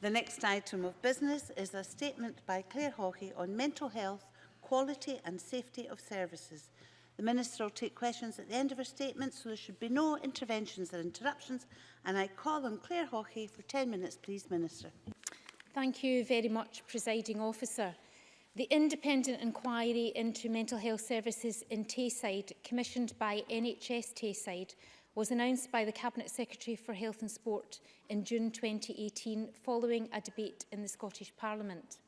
The next item of business is a statement by Claire Hawkey on mental health, quality and safety of services. The Minister will take questions at the end of her statement, so there should be no interventions or interruptions. And I call on Claire Hawkey for 10 minutes, please, Minister. Thank you very much, Presiding Officer. The independent inquiry into mental health services in Tayside, commissioned by NHS Tayside, was announced by the Cabinet Secretary for Health and Sport in June 2018 following a debate in the Scottish Parliament.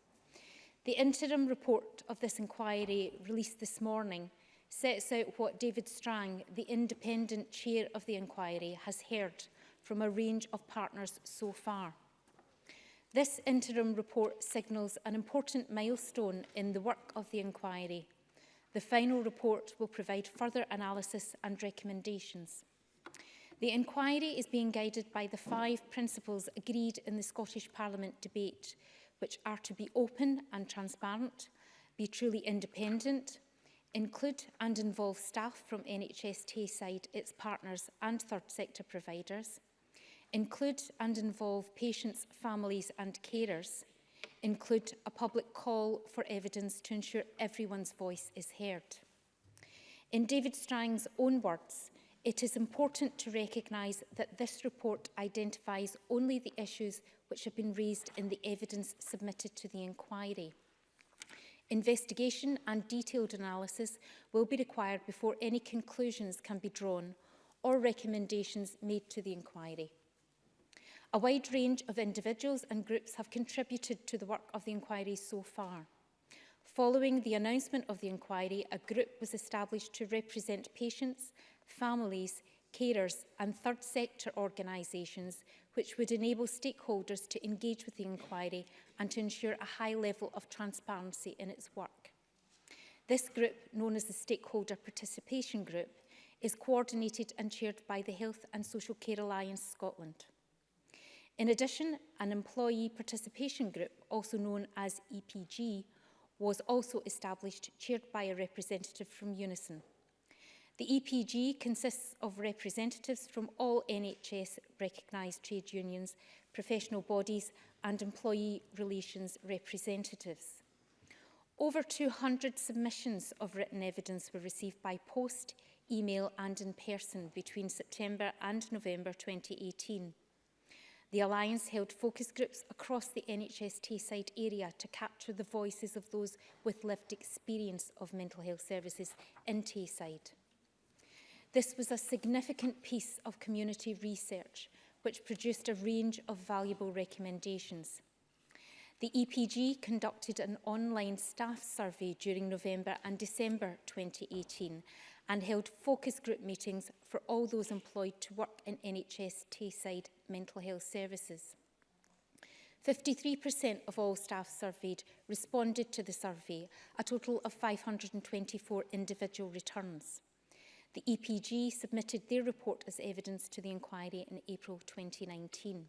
The interim report of this inquiry, released this morning, sets out what David Strang, the independent chair of the inquiry, has heard from a range of partners so far. This interim report signals an important milestone in the work of the inquiry. The final report will provide further analysis and recommendations. The inquiry is being guided by the five principles agreed in the Scottish Parliament debate, which are to be open and transparent, be truly independent, include and involve staff from NHS Tayside, its partners and third sector providers, include and involve patients, families and carers, include a public call for evidence to ensure everyone's voice is heard. In David Strang's own words, It is important to recognise that this report identifies only the issues which have been raised in the evidence submitted to the inquiry. Investigation and detailed analysis will be required before any conclusions can be drawn or recommendations made to the inquiry. A wide range of individuals and groups have contributed to the work of the inquiry so far. Following the announcement of the inquiry, a group was established to represent patients families, carers and third sector organisations which would enable stakeholders to engage with the inquiry and to ensure a high level of transparency in its work. This group, known as the Stakeholder Participation Group, is coordinated and chaired by the Health and Social Care Alliance Scotland. In addition, an Employee Participation Group, also known as EPG, was also established, chaired by a representative from Unison. The EPG consists of representatives from all NHS recognised trade unions, professional bodies and employee relations representatives. Over 200 submissions of written evidence were received by post, email and in person between September and November 2018. The Alliance held focus groups across the NHS Tayside area to capture the voices of those with lived experience of mental health services in Tayside. This was a significant piece of community research which produced a range of valuable recommendations. The EPG conducted an online staff survey during November and December 2018 and held focus group meetings for all those employed to work in NHS Tayside mental health services. 53% of all staff surveyed responded to the survey, a total of 524 individual returns. The EPG submitted their report as evidence to the inquiry in April 2019.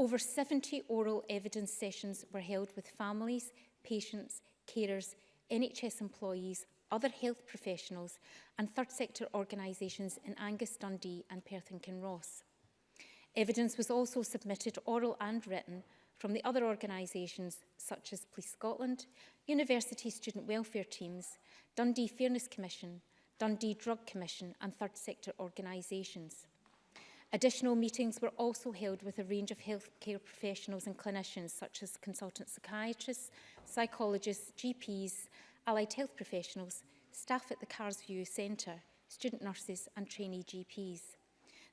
Over 70 oral evidence sessions were held with families, patients, carers, NHS employees, other health professionals and third sector organisations in Angus Dundee and Perth and Kinross. Evidence was also submitted oral and written from the other organisations such as Police Scotland, University Student Welfare Teams, Dundee Fairness Commission, Dundee Drug Commission and third sector organisations. Additional meetings were also held with a range of healthcare professionals and clinicians such as consultant psychiatrists, psychologists, GPs, allied health professionals, staff at the Carsview Centre, student nurses and trainee GPs.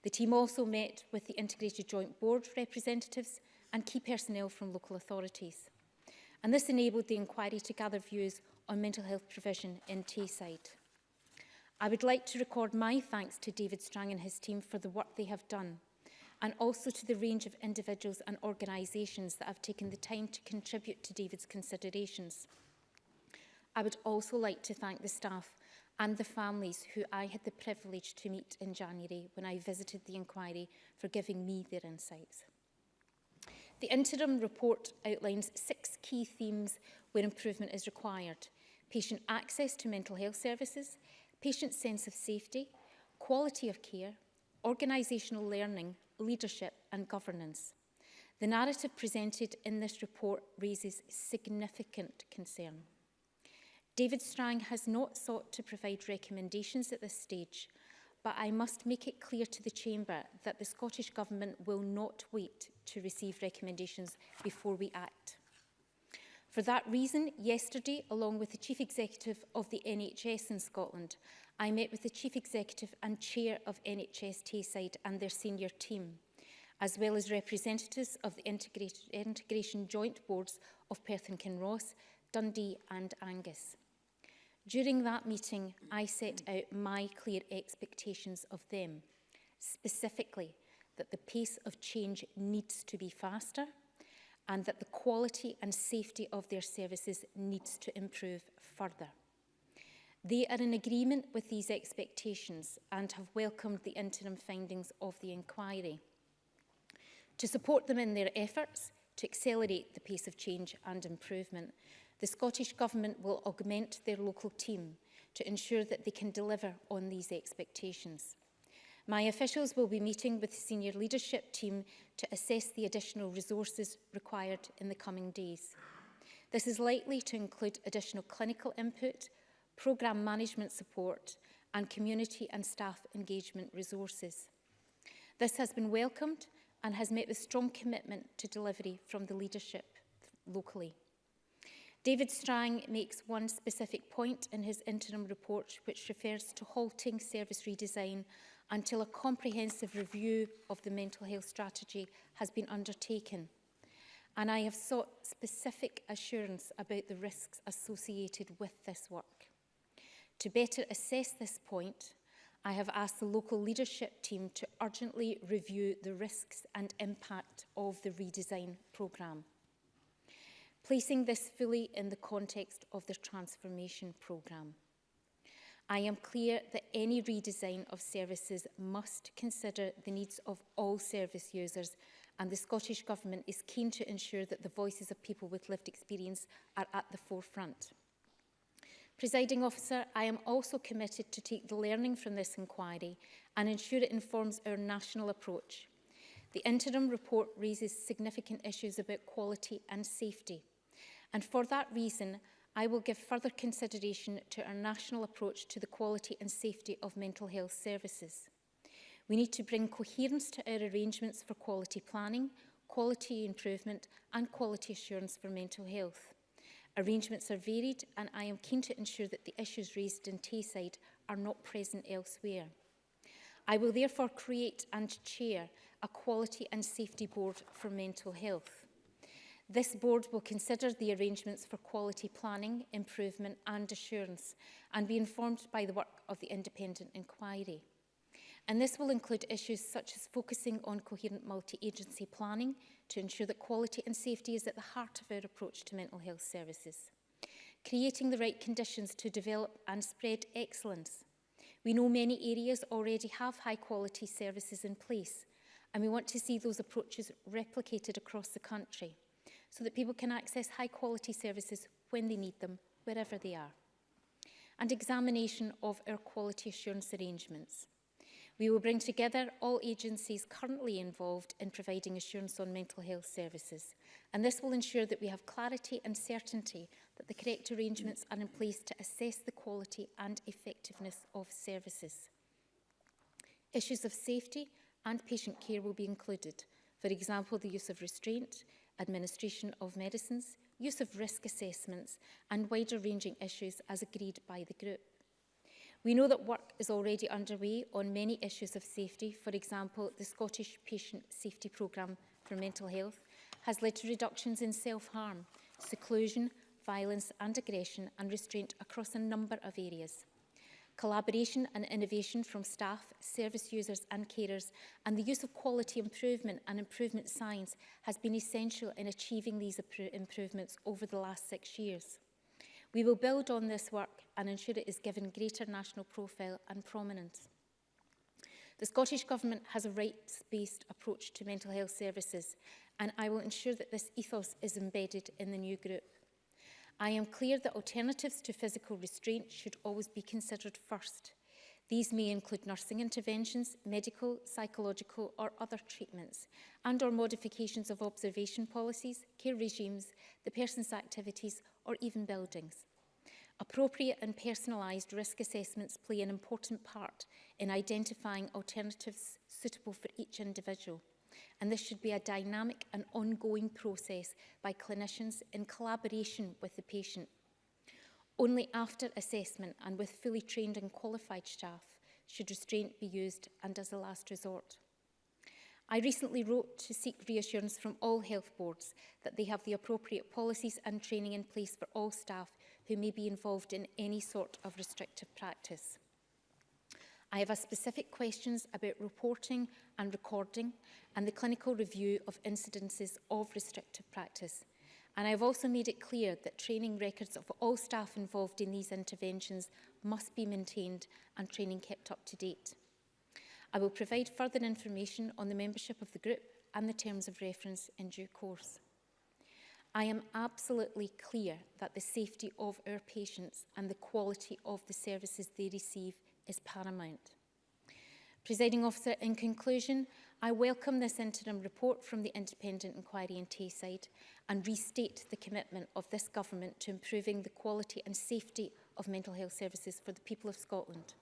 The team also met with the Integrated Joint Board representatives and key personnel from local authorities. And this enabled the inquiry to gather views on mental health provision in Tayside. I would like to record my thanks to David Strang and his team for the work they have done and also to the range of individuals and organisations that have taken the time to contribute to David's considerations. I would also like to thank the staff and the families who I had the privilege to meet in January when I visited the inquiry for giving me their insights. The interim report outlines six key themes where improvement is required. Patient access to mental health services, patient sense of safety, quality of care, organisational learning, leadership and governance. The narrative presented in this report raises significant concern. David Strang has not sought to provide recommendations at this stage, but I must make it clear to the Chamber that the Scottish Government will not wait to receive recommendations before we act. For that reason, yesterday, along with the Chief Executive of the NHS in Scotland, I met with the Chief Executive and Chair of NHS Tayside and their senior team, as well as representatives of the Integration Joint Boards of Perth and Kinross, Dundee and Angus. During that meeting, I set out my clear expectations of them, specifically that the pace of change needs to be faster, and that the quality and safety of their services needs to improve further. They are in agreement with these expectations and have welcomed the interim findings of the inquiry. To support them in their efforts to accelerate the pace of change and improvement, the Scottish Government will augment their local team to ensure that they can deliver on these expectations. My officials will be meeting with the senior leadership team to assess the additional resources required in the coming days. This is likely to include additional clinical input, programme management support and community and staff engagement resources. This has been welcomed and has met with strong commitment to delivery from the leadership locally. David Strang makes one specific point in his interim report which refers to halting service redesign until a comprehensive review of the mental health strategy has been undertaken. And I have sought specific assurance about the risks associated with this work. To better assess this point, I have asked the local leadership team to urgently review the risks and impact of the redesign programme, placing this fully in the context of the transformation programme. I am clear that any redesign of services must consider the needs of all service users and the Scottish Government is keen to ensure that the voices of people with lived experience are at the forefront. Presiding officer, I am also committed to take the learning from this inquiry and ensure it informs our national approach. The interim report raises significant issues about quality and safety. And for that reason, I will give further consideration to our national approach to the quality and safety of mental health services. We need to bring coherence to our arrangements for quality planning, quality improvement and quality assurance for mental health. Arrangements are varied and I am keen to ensure that the issues raised in Tayside are not present elsewhere. I will therefore create and chair a quality and safety board for mental health. This board will consider the arrangements for quality planning, improvement and assurance and be informed by the work of the independent inquiry. And this will include issues such as focusing on coherent multi-agency planning to ensure that quality and safety is at the heart of our approach to mental health services. Creating the right conditions to develop and spread excellence. We know many areas already have high quality services in place and we want to see those approaches replicated across the country so that people can access high quality services when they need them, wherever they are. And examination of our quality assurance arrangements. We will bring together all agencies currently involved in providing assurance on mental health services, and this will ensure that we have clarity and certainty that the correct arrangements are in place to assess the quality and effectiveness of services. Issues of safety and patient care will be included, for example, the use of restraint, administration of medicines, use of risk assessments and wider ranging issues as agreed by the group. We know that work is already underway on many issues of safety. For example, the Scottish Patient Safety Programme for Mental Health has led to reductions in self-harm, seclusion, violence and aggression and restraint across a number of areas collaboration and innovation from staff, service users and carers, and the use of quality improvement and improvement science has been essential in achieving these improvements over the last six years. We will build on this work and ensure it is given greater national profile and prominence. The Scottish Government has a rights-based approach to mental health services and I will ensure that this ethos is embedded in the new group. I am clear that alternatives to physical restraint should always be considered first. These may include nursing interventions, medical, psychological or other treatments, and or modifications of observation policies, care regimes, the person's activities or even buildings. Appropriate and personalised risk assessments play an important part in identifying alternatives suitable for each individual and this should be a dynamic and ongoing process by clinicians in collaboration with the patient. Only after assessment and with fully trained and qualified staff should restraint be used and as a last resort. I recently wrote to seek reassurance from all health boards that they have the appropriate policies and training in place for all staff who may be involved in any sort of restrictive practice. I have a specific questions about reporting and recording and the clinical review of incidences of restrictive practice. And I have also made it clear that training records of all staff involved in these interventions must be maintained and training kept up to date. I will provide further information on the membership of the group and the terms of reference in due course. I am absolutely clear that the safety of our patients and the quality of the services they receive is paramount. Presiding officer, in conclusion, I welcome this interim report from the Independent Inquiry in Tayside and restate the commitment of this government to improving the quality and safety of mental health services for the people of Scotland.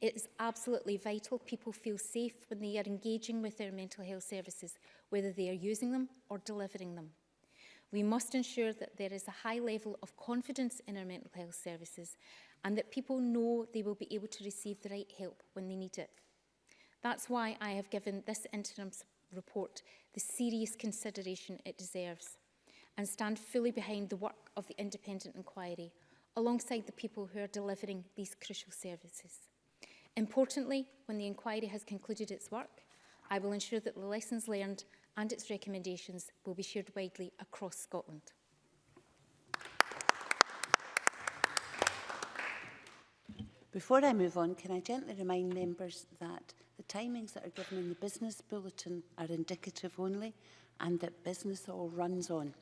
It is absolutely vital people feel safe when they are engaging with their mental health services, whether they are using them or delivering them. We must ensure that there is a high level of confidence in our mental health services and that people know they will be able to receive the right help when they need it. That's why I have given this interim report the serious consideration it deserves and stand fully behind the work of the independent inquiry alongside the people who are delivering these crucial services. Importantly, when the inquiry has concluded its work, I will ensure that the lessons learned and its recommendations will be shared widely across Scotland. Before I move on, can I gently remind members that the timings that are given in the business bulletin are indicative only and that business all runs on.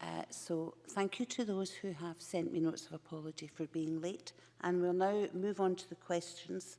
Uh, so thank you to those who have sent me notes of apology for being late. And we'll now move on to the questions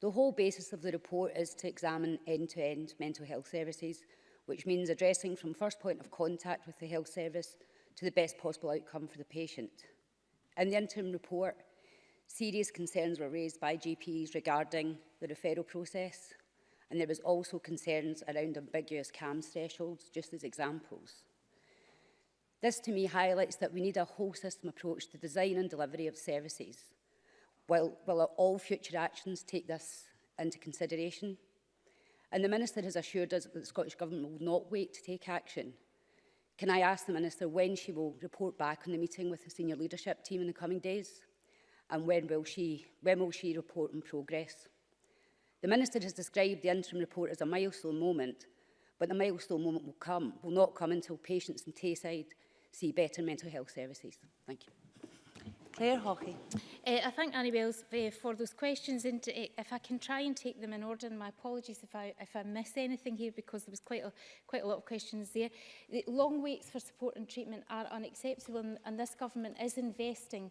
The whole basis of the report is to examine end-to-end -end mental health services, which means addressing from first point of contact with the health service to the best possible outcome for the patient. In the interim report, Serious concerns were raised by GPs regarding the referral process, and there was also concerns around ambiguous CAM thresholds, just as examples. This to me highlights that we need a whole system approach to design and delivery of services. Will, will all future actions take this into consideration? And the Minister has assured us that the Scottish Government will not wait to take action. Can I ask the Minister when she will report back on the meeting with the senior leadership team in the coming days? and when will she, when will she report on progress? The Minister has described the interim report as a milestone moment, but the milestone moment will come, will not come until patients in Tayside see better mental health services. Thank you. Claire Hockey. Uh, eh, I thank Annie Wales uh, eh, for those questions. And uh, if I can try and take them in order, and my apologies if I, if I miss anything here because there was quite a, quite a lot of questions there. The long waits for support and treatment are unacceptable and, and this government is investing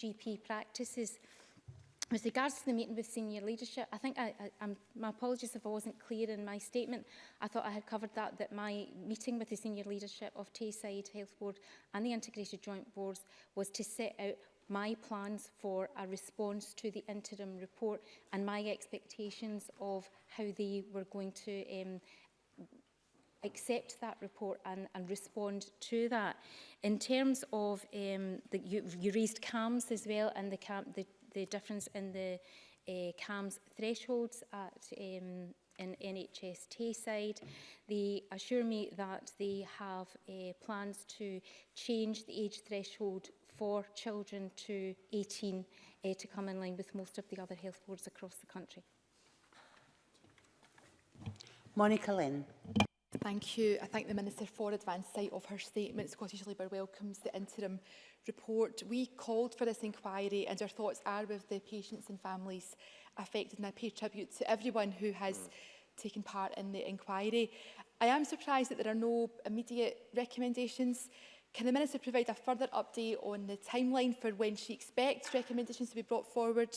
GP practices. With regards to the meeting with senior leadership, I think I, I, my apologies if I wasn't clear in my statement. I thought I had covered that, that my meeting with the senior leadership of Tayside Health Board and the Integrated Joint Boards was to set out my plans for a response to the interim report and my expectations of how they were going to um, accept that report and, and respond to that. In terms of, um, the, you, you raised CAMS as well and the, CAM, the the difference in the uh, CAMS thresholds at um, in NHS Tayside. They assure me that they have uh, plans to change the age threshold for children to 18 uh, eh, to come in line with most of the other health boards across the country. Monica Lynn. Thank you. I thank the Minister for advance sight of her statement. Scottish Labour welcomes the interim report. We called for this inquiry and our thoughts are with the patients and families affected and I pay tribute to everyone who has taken part in the inquiry. I am surprised that there are no immediate recommendations. Can the Minister provide a further update on the timeline for when she expects recommendations to be brought forward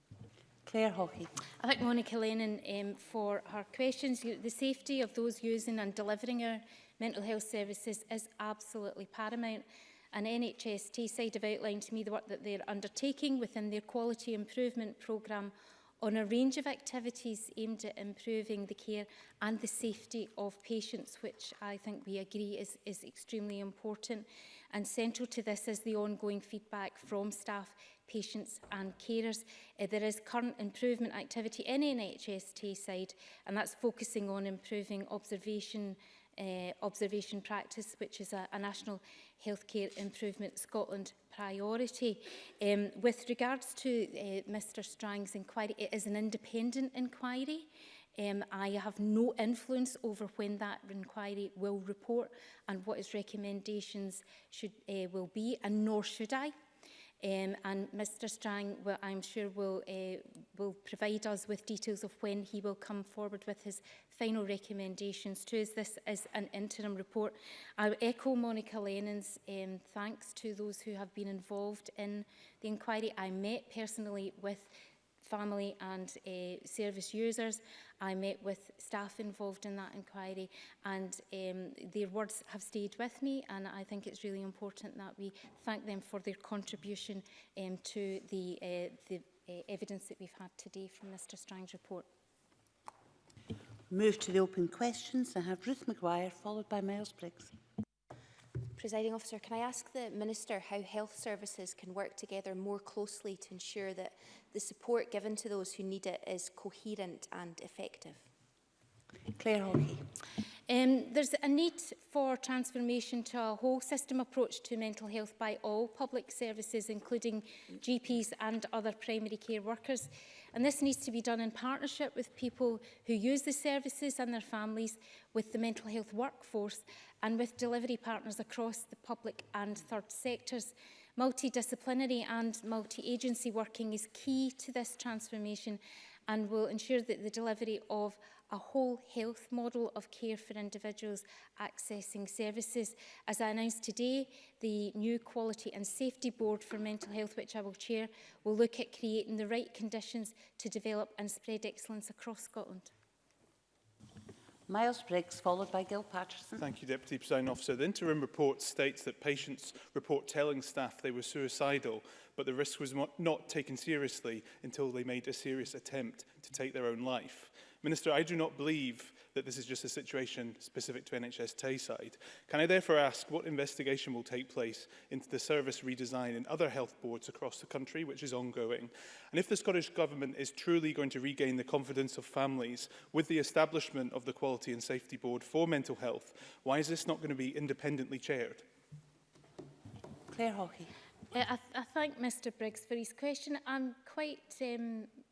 Claire Hockey. I thank Monica Lennon um, for her questions. The safety of those using and delivering our mental health services is absolutely paramount and NHS Tayside have outlined to me the work that they're undertaking within their quality improvement programme on a range of activities aimed at improving the care and the safety of patients, which I think we agree is, is extremely important. And central to this is the ongoing feedback from staff, patients and carers. Uh, there is current improvement activity in NHS Tayside, and that's focusing on improving observation, uh, observation practice, which is a, a National Healthcare Improvement Scotland priority. Um, with regards to uh, eh, Mr Strang's inquiry, it is an independent inquiry. Um, I have no influence over when that inquiry will report and what its recommendations should, uh, will be, and nor should I. Um, and Mr Strang, well, I'm sure, will, uh, will provide us with details of when he will come forward with his final recommendations to us. This is an interim report. I echo Monica Lennon's um, thanks to those who have been involved in the inquiry. I met personally with family and uh, service users. I met with staff involved in that inquiry and um, their words have stayed with me and I think it's really important that we thank them for their contribution um, to the, uh, the uh, evidence that we've had today from Mr Strang's report. Move to the open questions. I have Ruth Maguire followed by Miles Briggs. Presiding officer, can I ask the Minister how health services can work together more closely to ensure that the support given to those who need it is coherent and effective? Claire Hawkey. Um, there's a need for transformation to a whole system approach to mental health by all public services, including GPs and other primary care workers. And this needs to be done in partnership with people who use the services and their families, with the mental health workforce and with delivery partners across the public and third sectors. Multidisciplinary and multi-agency working is key to this transformation and will ensure that the delivery of a whole health model of care for individuals accessing services. As I announced today, the new Quality and Safety Board for Mental Health, which I will chair, will look at creating the right conditions to develop and spread excellence across Scotland. Miles Briggs, followed by Gil Patterson. Thank you, Deputy Presiding Officer. The interim report states that patients report telling staff they were suicidal, but the risk was not taken seriously until they made a serious attempt to take their own life. Minister, I do not believe that this is just a situation specific to NHS Tayside. Can I therefore ask what investigation will take place into the service redesign in other health boards across the country, which is ongoing? And if the Scottish Government is truly going to regain the confidence of families with the establishment of the Quality and Safety Board for mental health, why is this not going to be independently chaired? Claire Hawkey. Uh, I, th I thank Mr Briggs for his question. I'm quite um,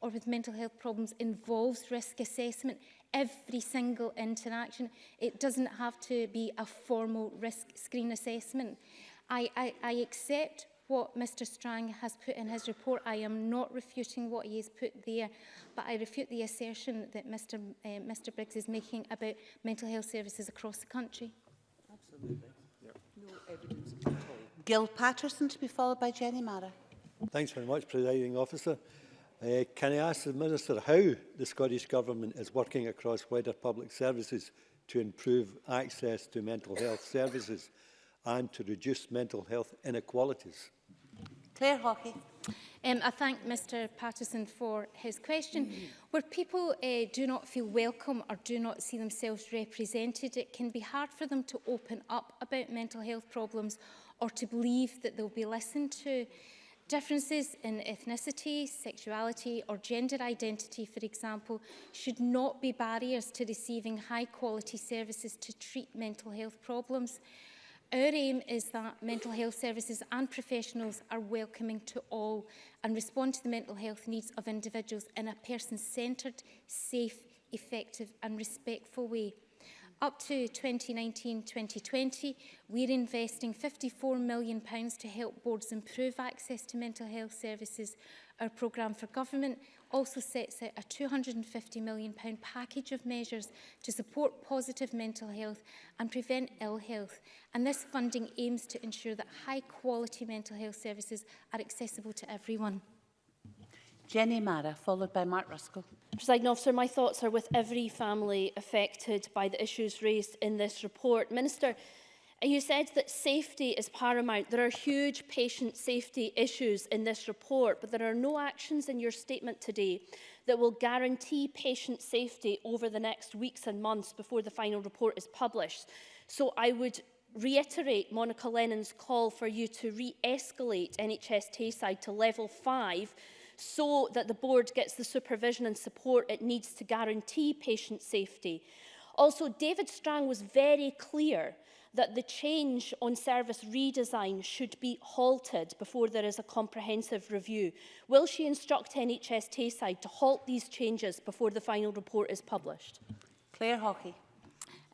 or with mental health problems involves risk assessment, every single interaction. It doesn't have to be a formal risk screen assessment. I, I, I accept what Mr Strang has put in his report. I am not refuting what he has put there, but I refute the assertion that Mr, uh, Mr Briggs is making about mental health services across the country. Gil Patterson to be followed by Jenny Mara. Thanks very much, Presiding Officer. Uh, can I ask the Minister how the Scottish Government is working across wider public services to improve access to mental health services and to reduce mental health inequalities? Claire Hockey. Um, I thank Mr Patterson for his question. Mm -hmm. Where people uh, do not feel welcome or do not see themselves represented, it can be hard for them to open up about mental health problems or to believe that they'll be listened to. Differences in ethnicity, sexuality or gender identity, for example, should not be barriers to receiving high quality services to treat mental health problems. Our aim is that mental health services and professionals are welcoming to all and respond to the mental health needs of individuals in a person-centred, safe, effective and respectful way. Up to 2019-2020, we're investing £54 million to help boards improve access to mental health services. Our programme for government also sets out a £250 million package of measures to support positive mental health and prevent ill health. And this funding aims to ensure that high quality mental health services are accessible to everyone. Jenny Mara, followed by Mark Ruskell. President officer, my thoughts are with every family affected by the issues raised in this report. Minister, You said that safety is paramount. There are huge patient safety issues in this report, but there are no actions in your statement today that will guarantee patient safety over the next weeks and months before the final report is published. So I would reiterate Monica Lennon's call for you to re-escalate NHS Tayside to level five so that the board gets the supervision and support it needs to guarantee patient safety. Also, David Strang was very clear that the change on service redesign should be halted before there is a comprehensive review? Will she instruct NHS Tayside to halt these changes before the final report is published? Claire Hockey.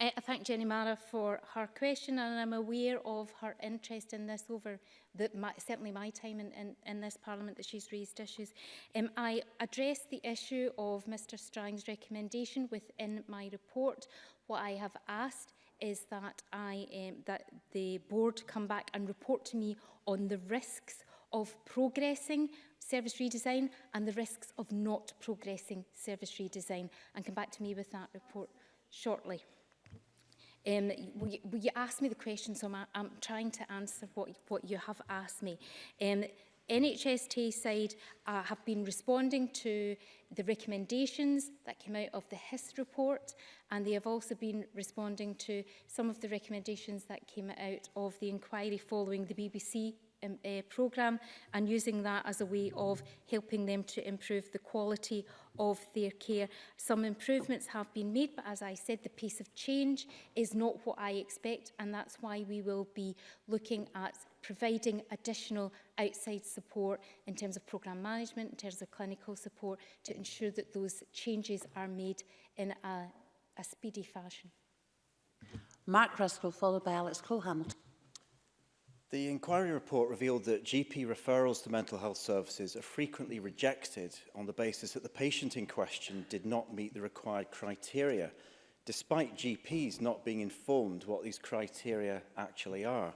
Eh, I thank Jenny Mara for her question and I'm aware of her interest in this over the, my, certainly my time in, in, in this Parliament that she's raised issues. Um, I addressed the issue of Mr Strang's recommendation within my report. What I have asked is that, I, um, that the board come back and report to me on the risks of progressing service redesign and the risks of not progressing service redesign and come back to me with that report shortly. Um, will you, will you asked me the question, so I'm, I'm trying to answer what, what you have asked me. Um, NHST side uh, have been responding to the recommendations that came out of the HIS report and they have also been responding to some of the recommendations that came out of the inquiry following the BBC um, uh, programme and using that as a way of helping them to improve the quality of their care. Some improvements have been made, but as I said, the pace of change is not what I expect, and that's why we will be looking at providing additional outside support in terms of programme management, in terms of clinical support, to ensure that those changes are made in a, a speedy fashion. Mark Ruskell, followed by Alex Cole-Hamilton. The inquiry report revealed that GP referrals to mental health services are frequently rejected on the basis that the patient in question did not meet the required criteria, despite GPs not being informed what these criteria actually are.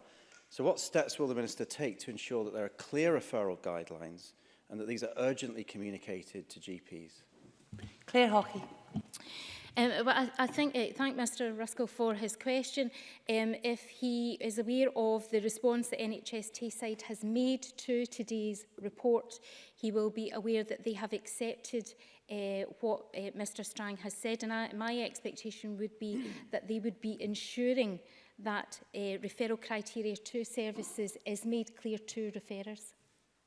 So what steps will the Minister take to ensure that there are clear referral guidelines and that these are urgently communicated to GPs? Claire Hockey. Um, but I, I think, uh, thank Mr Ruskell for his question. Um, if he is aware of the response that NHS Tayside has made to today's report, he will be aware that they have accepted uh, what uh, eh, Mr Strang has said. And I, my expectation would be that they would be ensuring that uh, referral criteria to services is made clear to referrers.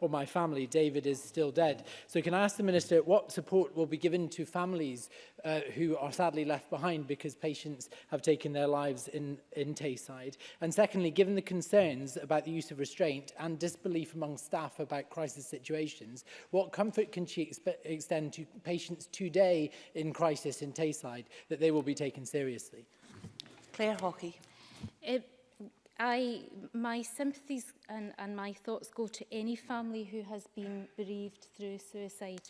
or my family. David is still dead. So can I ask the Minister what support will be given to families uh, who are sadly left behind because patients have taken their lives in, in Tayside? And secondly, given the concerns about the use of restraint and disbelief among staff about crisis situations, what comfort can she extend to patients today in crisis in Tayside that they will be taken seriously? Claire Hockey. It I, my sympathies and, and my thoughts go to any family who has been bereaved through suicide,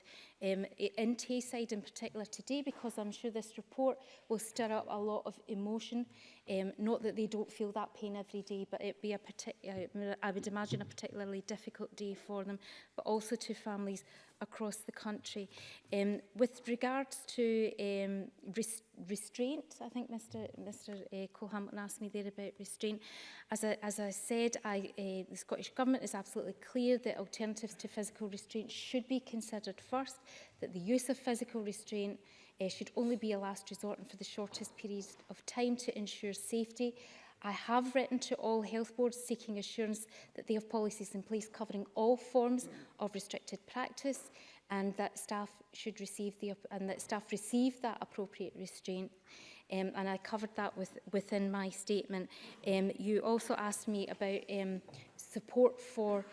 um, in Tayside in particular today, because I'm sure this report will stir up a lot of emotion. Um, not that they don't feel that pain every day, but it'd be a particular, uh, I would imagine a particularly difficult day for them, but also to families across the country. Um, with regards to um, rest restraint, I think Mr Mr uh, Cohampton asked me there about restraint. As I, as I said, I, uh, the Scottish Government is absolutely clear that alternatives to physical restraint should be considered first, that the use of physical restraint uh, should only be a last resort and for the shortest period of time to ensure safety I have written to all health boards seeking assurance that they have policies in place covering all forms of restricted practice and that staff should receive the and that staff receive that appropriate restraint um, and I covered that with, within my statement. Um, you also asked me about um, support for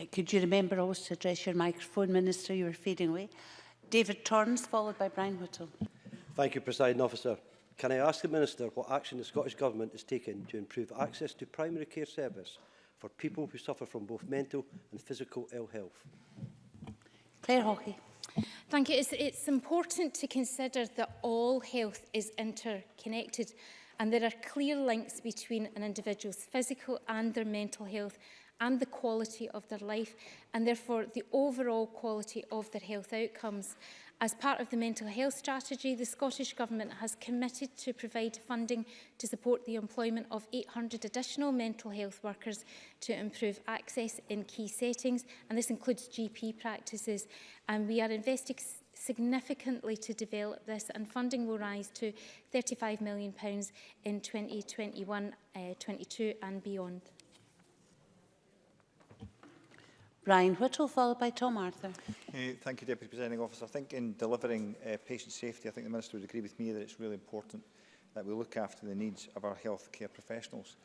Uh, could you remember always to address your microphone, Minister? You were fading away. David Torrance, followed by Brian Whittle. Thank you, Presiding Officer. Can I ask the Minister what action the Scottish Government is taking to improve access to primary care service for people who suffer from both mental and physical ill health? Claire Hockey. Thank you. It's, it's important to consider that all health is interconnected and there are clear links between an individual's physical and their mental health and the quality of their life and therefore the overall quality of their health outcomes. As part of the mental health strategy, the Scottish Government has committed to provide funding to support the employment of 800 additional mental health workers to improve access in key settings, and this includes GP practices. And we are investing significantly to develop this and funding will rise to £35 million in 2021-22 uh, and beyond. Ryan Whittle, followed by Tom Arthur. Uh, thank you, Deputy Presiding Officer. I think in delivering uh, patient safety, I think the Minister would agree with me that it's really important that we look after the needs of our healthcare professionals.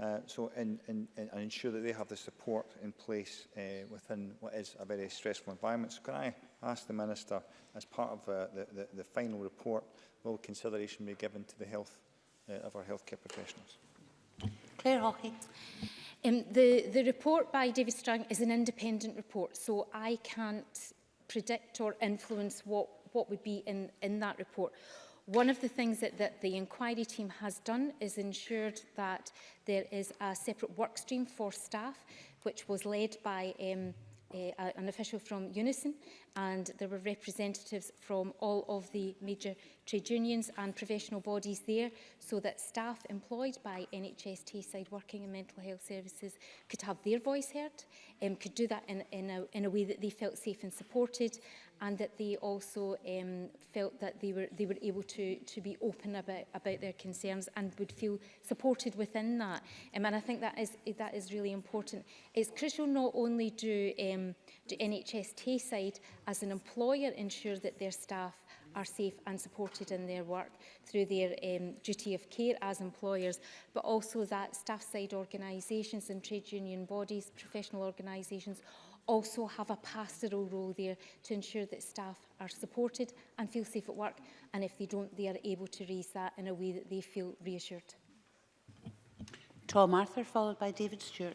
Uh, so and, and, and ensure that they have the support in place uh, within what is a very stressful environment. So can I ask the Minister, as part of uh, the, the, the final report, will consideration be given to the health uh, of our healthcare professionals? Claire Hockey. Um, the, the report by David Strang is an independent report, so I can't predict or influence what, what would be in, in that report. One of the things that, that the inquiry team has done is ensured that there is a separate work stream for staff, which was led by um, uh, an official from Unison and there were representatives from all of the major trade unions and professional bodies there so that staff employed by NHS Tayside Working in Mental Health Services could have their voice heard, um, could do that in, in, a, in a way that they felt safe and supported and that they also um, felt that they were, they were able to, to be open about, about their concerns and would feel supported within that. Um, and I think that is, that is really important. It's crucial not only do, um, do NHS Tayside as an employer ensure that their staff are safe and supported in their work through their um, duty of care as employers, but also that staff side organisations and trade union bodies, professional organisations also have a pastoral role there to ensure that staff are supported and feel safe at work. And if they don't, they are able to raise that in a way that they feel reassured. Tom Arthur, followed by David Stewart.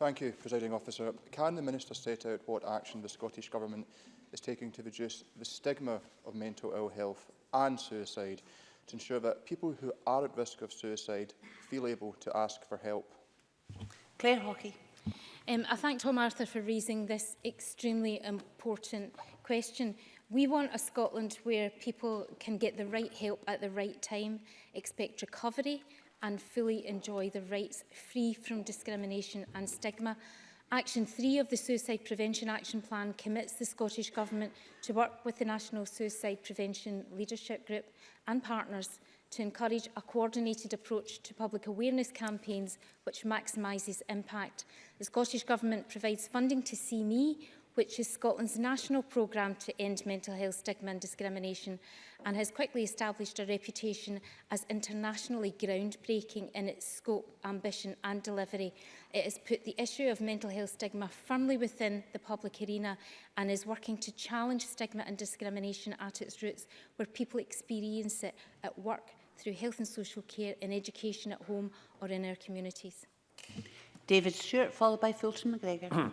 Thank you, Presiding Officer. Can the Minister state out what action the Scottish Government is taking to reduce the stigma of mental ill health and suicide to ensure that people who are at risk of suicide feel able to ask for help? Claire Hockey. Um, I thank Tom Arthur for raising this extremely important question. We want a Scotland where people can get the right help at the right time, expect recovery and fully enjoy the rights free from discrimination and stigma. Action 3 of the Suicide Prevention Action Plan commits the Scottish Government to work with the National Suicide Prevention Leadership Group and partners to encourage a coordinated approach to public awareness campaigns which maximises impact. The Scottish Government provides funding to See Me, which is Scotland's national programme to end mental health stigma and discrimination and has quickly established a reputation as internationally groundbreaking in its scope, ambition and delivery. It has put the issue of mental health stigma firmly within the public arena and is working to challenge stigma and discrimination at its roots where people experience it at work, through health and social care and education at home or in our communities. David Stewart, followed by Fulton McGregor.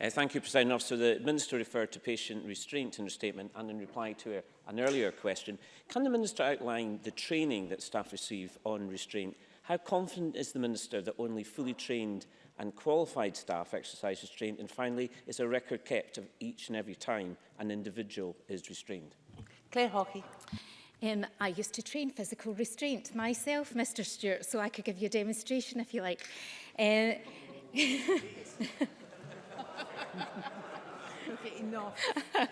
Uh, thank you, President Officer. The Minister referred to patient restraint in her statement and in reply to a, an earlier question. Can the Minister outline the training that staff receive on restraint? How confident is the Minister that only fully trained and qualified staff exercise restraint? And finally, is a record kept of each and every time an individual is restrained? Claire Hawkey. Um, I used to train physical restraint myself, Mr Stewart, so I could give you a demonstration if you like. Uh, enough? uh,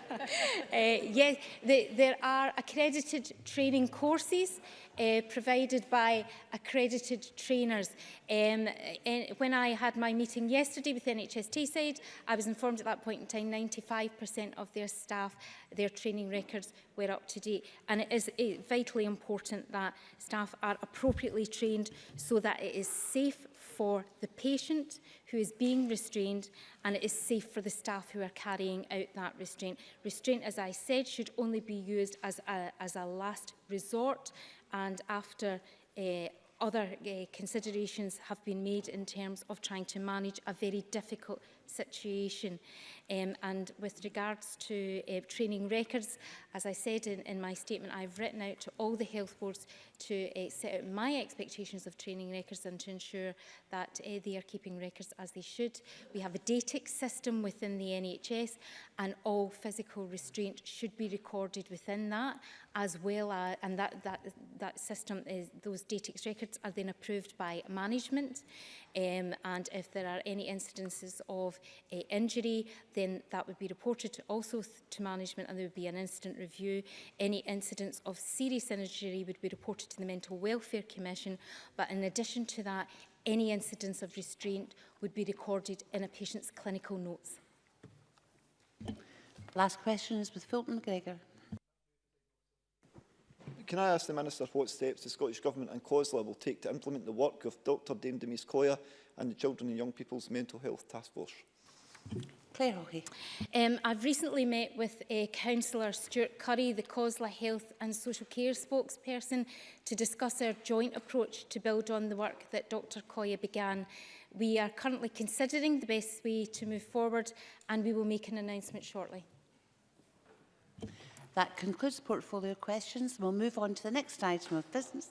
yes, the, there are accredited training courses uh, provided by accredited trainers. Um, eh, when I had my meeting yesterday with NHS Tayside, I was informed at that point in time 95% of their staff, their training records were up to date. And it is vitally important that staff are appropriately trained so that it is safe for the patient who is being restrained and it is safe for the staff who are carrying out that restraint. Restraint, as I said, should only be used as a, as a last resort and after uh, other uh, considerations have been made in terms of trying to manage a very difficult situation. Um, and with regards to uh, training records, as I said in, in my statement, I've written out to all the health boards to uh, set out my expectations of training records and to ensure that uh, they are keeping records as they should. We have a DATIC system within the NHS and all physical restraint should be recorded within that as well as, uh, and that, that, that system is, those DATIC records are then approved by management um, and if there are any incidences of uh, injury then that would be reported also to management and there would be an incident review. Any incidents of serious injury would be reported to the Mental Welfare Commission, but in addition to that, any incidents of restraint would be recorded in a patient's clinical notes. Last question is with Fulton McGregor. Can I ask the Minister what steps the Scottish Government and COSLA will take to implement the work of Dr Dame Demise Coya and the Children and Young People's Mental Health Task Force? Claire Hawkey. Um, I've recently met with uh, Councillor Stuart Curry, the COSLA Health and Social Care spokesperson, to discuss our joint approach to build on the work that Dr Koya began. We are currently considering the best way to move forward and we will make an announcement shortly. That concludes portfolio questions. We'll move on to the next item of business.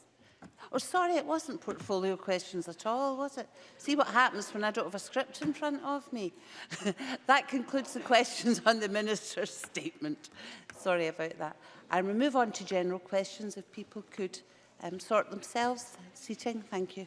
Oh, sorry, it wasn't portfolio questions at all, was it? See what happens when I don't have a script in front of me. that concludes the questions on the Minister's statement. Sorry about that. And we move on to general questions if people could um, sort themselves. Seating, thank you.